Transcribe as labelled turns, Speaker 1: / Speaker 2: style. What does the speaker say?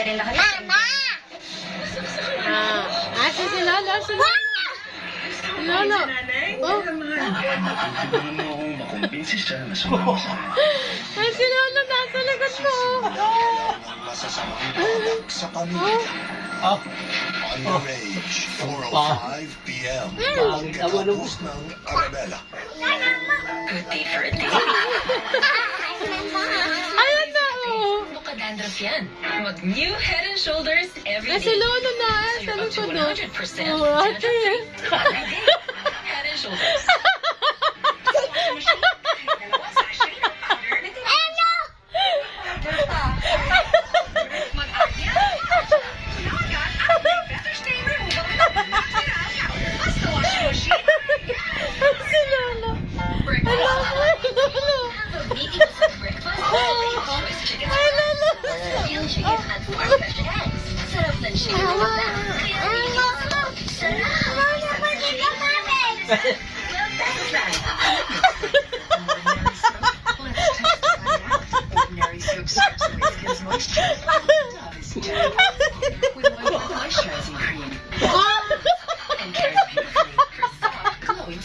Speaker 1: Mama!
Speaker 2: Ah, ah, si si Lolo, si Lolo. Lolo. Oh,
Speaker 3: mo akong makumbinsi siya na sumama sa akin.
Speaker 2: ay, si Lolo nasa likod ko.
Speaker 4: Ang masasamang balak sa pamilya.
Speaker 5: Ah,
Speaker 4: Underage, 4.05 p.m. Pagkatapos ng Arabella.
Speaker 1: Good day for a day. Dandruff yan. Mag new head and shoulders every day.
Speaker 2: Lolo na,
Speaker 1: ah,
Speaker 2: So
Speaker 1: you're up to
Speaker 2: likod, oh.
Speaker 1: 100%
Speaker 2: Oh, ate.
Speaker 1: dandruff-free every day. Head and shoulders.
Speaker 2: si Lolo. Hello, Lolo.
Speaker 1: Oh. Ay, لنشرية ألف وأربعمائة سبب تنشير Ordinary soap serves to moisture.